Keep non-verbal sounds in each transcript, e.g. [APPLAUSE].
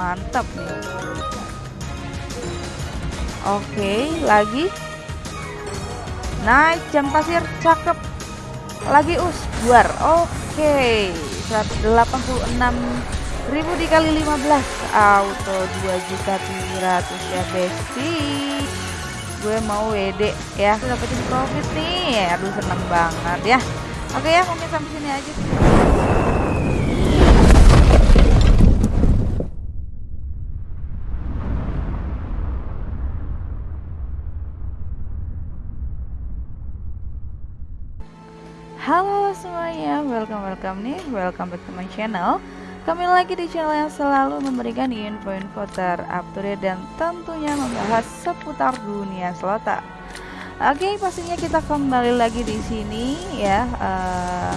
mantap nih. Oke lagi. Naik jam pasir cakep. Lagi us buar. Oke 186 ribu dikali 15 auto 2 juta 700 ya besti. Gue mau WD ya. Dapetin profit nih. Aduh seneng banget ya. Oke ya mungkin sampai sini aja Halo semuanya, welcome welcome nih, welcome back to my channel. Kembali lagi di channel yang selalu memberikan info-info terupdate dan tentunya membahas seputar dunia selota. Oke, pastinya kita kembali lagi di sini ya, uh,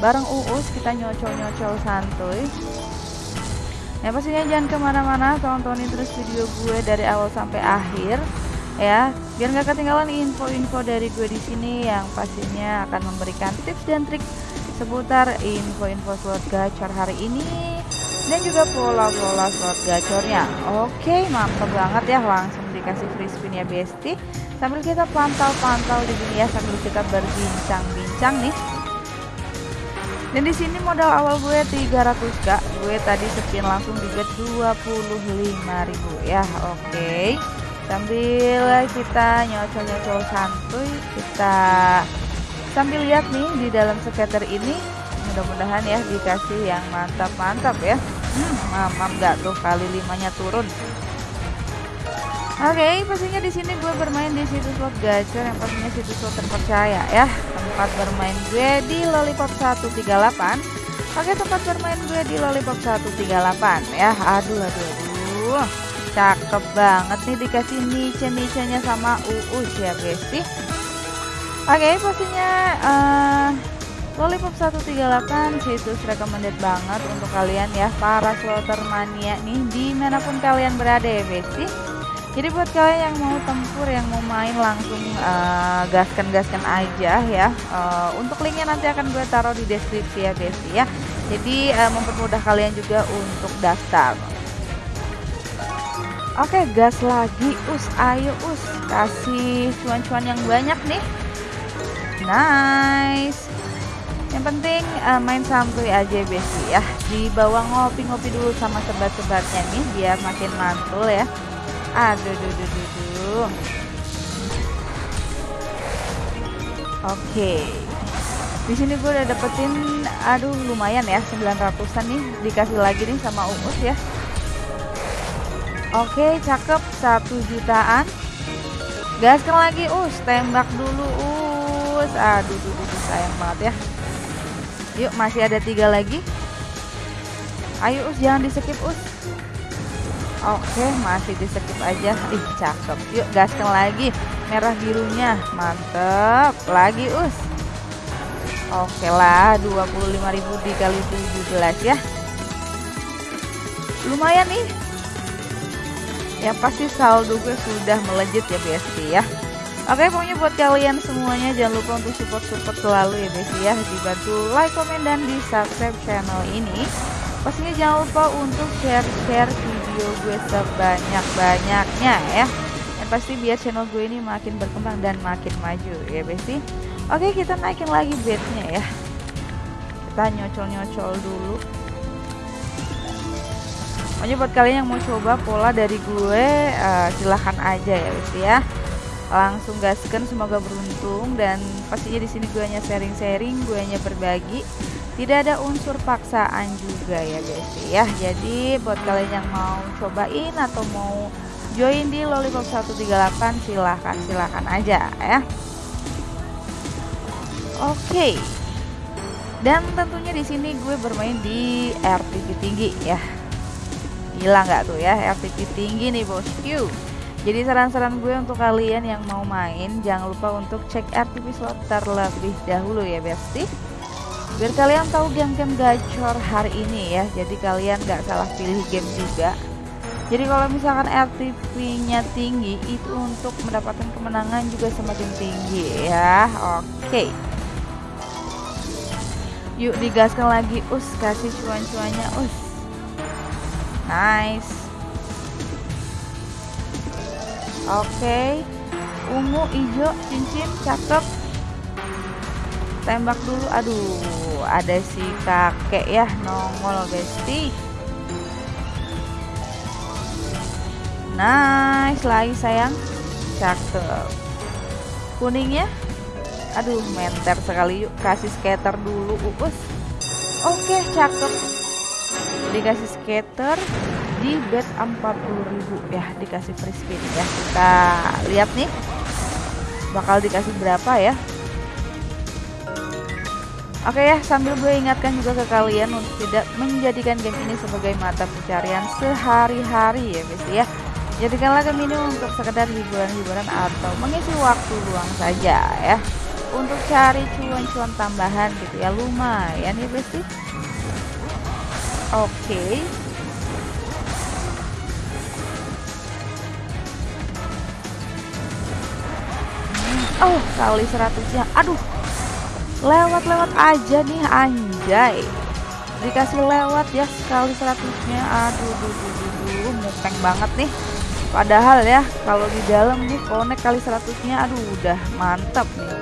bareng Uus kita nyocol-nyocol santuy. Ya pastinya jangan ke mana-mana, tontonin terus video gue dari awal sampai akhir ya biar nggak ketinggalan info-info dari gue di sini yang pastinya akan memberikan tips dan trik seputar info-info slot gacor hari ini dan juga pola-pola slot gacornya. Oke mantap banget ya langsung dikasih free spin ya besti. Sambil kita pantau-pantau di sini ya sambil kita berbincang-bincang nih. Dan di sini modal awal gue 300 kak. Gue tadi spin langsung di bet 25.000 ya oke sambil kita nyocol-nyocol santuy kita sambil lihat nih di dalam skater ini mudah-mudahan ya dikasih yang mantap-mantap ya hmm, mamam nggak tuh kali limanya turun Oke, okay, pastinya di sini gue bermain di situs slot gacor yang pastinya situs slot terpercaya ya. Tempat bermain gue di Lollipop 138. Oke, tempat bermain gue di Lollipop 138 ya. Aduh, aduh, aduh cakep banget nih dikasih niche-niche-nya sama Uus ya besti oke okay, pastinya uh, Lollipop 138 situs recommended banget untuk kalian ya para slotter mania nih di mana pun kalian berada ya besti jadi buat kalian yang mau tempur yang mau main langsung uh, gaskan-gaskan aja ya uh, untuk linknya nanti akan gue taruh di deskripsi ya besti ya. Jadi uh, mempermudah kalian juga untuk daftar Oke gas lagi us ayo us. Kasih cuan-cuan yang banyak nih. Nice. Yang penting uh, main santuy aja besi ya. Di bawah ngopi-ngopi dulu sama sebat-sebatnya nih biar makin mantul ya. Aduh duh duh duh, duh. oke. Di sini gue udah dapetin aduh lumayan ya. 900an nih dikasih lagi nih sama Uus ya Oke, cakep. Satu jutaan. Gaskan lagi, us. Tembak dulu, us. Aduh, duh, duh, sayang banget ya. Yuk, masih ada tiga lagi. Ayo, us. Jangan di skip, us. Oke, masih di skip aja. Ih, cakep. Yuk, gaskan lagi. Merah birunya. Mantep. Lagi, us. Oke lah, 25.000 dikali 17 ya. Lumayan nih yang pasti saldo gue sudah melejit ya BSD ya. Oke pokoknya buat kalian semuanya jangan lupa untuk support-support selalu ya BSD ya. Dibantu like, komen, dan di subscribe channel ini. Pastinya jangan lupa untuk share-share video gue sebanyak-banyaknya ya. Yang pasti biar channel gue ini makin berkembang dan makin maju ya BSD Oke kita naikin lagi bednya ya. Kita nyocol-nyocol dulu Pokoknya buat kalian yang mau coba pola dari gue uh, silahkan aja ya guys ya. Langsung gaskan semoga beruntung dan pastinya di sini gue hanya sharing-sharing, gue hanya berbagi. Tidak ada unsur paksaan juga ya guys ya. Jadi buat kalian yang mau cobain atau mau join di Lollipop 138 silahkan silahkan aja ya. Oke. Dan tentunya di sini gue bermain di RTP tinggi ya Gila nggak tuh ya? RTP tinggi nih bosku jadi saran-saran gue untuk kalian yang mau main jangan lupa untuk cek RTP slot terlebih dahulu ya besti biar kalian tahu game-game gacor hari ini ya. Jadi kalian nggak salah pilih game juga. Jadi kalau misalkan RTP nya tinggi itu untuk mendapatkan kemenangan juga semakin tinggi ya. Oke. Yuk digaskan lagi. Us kasih cuan-cuannya. Us nice. Oke. Okay. ungu hijau cincin cakep. Tembak dulu. Aduh ada si kakek ya nongol besti nice lagi sayang. Cakep. Kuningnya? Aduh menter sekali yuk. Kasih skater dulu. Upus. Oke cakep dikasih skater di bet 40.000 ya dikasih free spin ya kita lihat nih bakal dikasih berapa ya Oke ya, sambil gue ingatkan juga ke kalian untuk tidak menjadikan game ini sebagai mata pencarian sehari-hari ya guys ya. Jadikanlah game ini untuk sekedar hiburan-hiburan atau mengisi waktu luang saja ya. Untuk cari cuan-cuan tambahan gitu ya, lumayan ya besti. Oke. Hmm, oh, kali seratusnya. Aduh, lewat-lewat aja nih anjay. Dikasih lewat ya sekali seratusnya. Aduh duh, duh, duh, duh, mupeng banget nih. Padahal ya kalau di dalam nih konek kali seratusnya. Aduh udah mantap nih.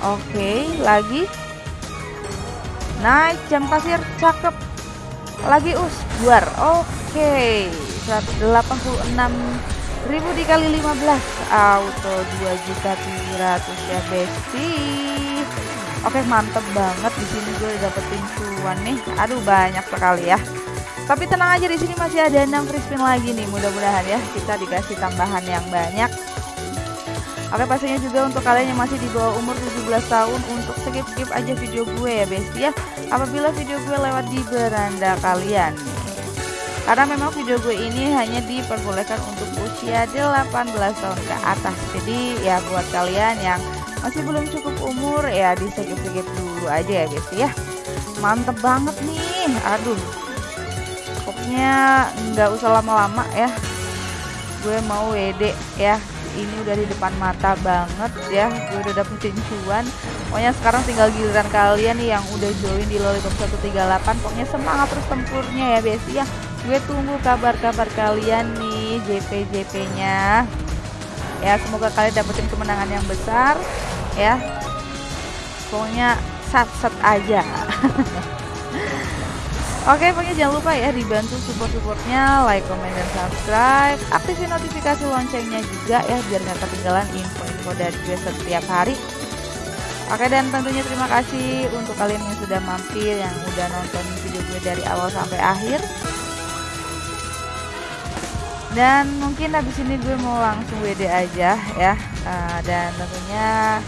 Oke lagi naik jam pasir cakep. Lagi us buar. Oke 186 1000 dikali 15 auto 2 juta 700 ya besti. Oke mantep banget. Di sini gue dapetin cuan nih. Aduh banyak sekali ya. Tapi tenang aja di sini masih ada 6 free spin lagi nih. Mudah-mudahan ya kita dikasih tambahan yang banyak Oke pastinya juga untuk kalian yang masih di bawah umur 17 tahun untuk skip-skip aja video gue ya besti ya. Apabila video gue lewat di beranda kalian. Karena memang video gue ini hanya diperbolehkan untuk usia 18 tahun ke atas. Jadi ya buat kalian yang masih belum cukup umur ya di skip-skip dulu aja ya guys ya. Mantep banget nih. Aduh. Pokoknya nggak usah lama-lama ya. Gue mau WD ya ini udah di depan mata banget ya. Gue udah dapetin cuan pokoknya sekarang tinggal giliran kalian nih yang udah join di lollipop 138 pokoknya semangat terus tempurnya ya besti ya. Gue tunggu kabar-kabar kalian nih JP-JP nya ya semoga kalian dapetin kemenangan yang besar ya. Pokoknya sat-sat aja [LAUGHS] Oke, pokoknya jangan lupa ya dibantu support-supportnya, like, comment, dan subscribe. Aktifin notifikasi loncengnya juga ya biar nggak ketinggalan info-info dari gue setiap hari. Oke dan tentunya terima kasih untuk kalian yang sudah mampir, yang udah nonton video gue dari awal sampai akhir dan mungkin habis ini gue mau langsung WD aja ya uh, dan tentunya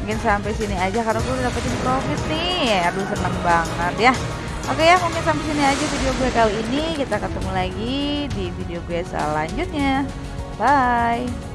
mungkin sampai sini aja karena gue udah dapetin profit nih aduh seneng banget ya oke ya mungkin sampai sini aja video gue kali ini. Kita ketemu lagi di video gue selanjutnya. Bye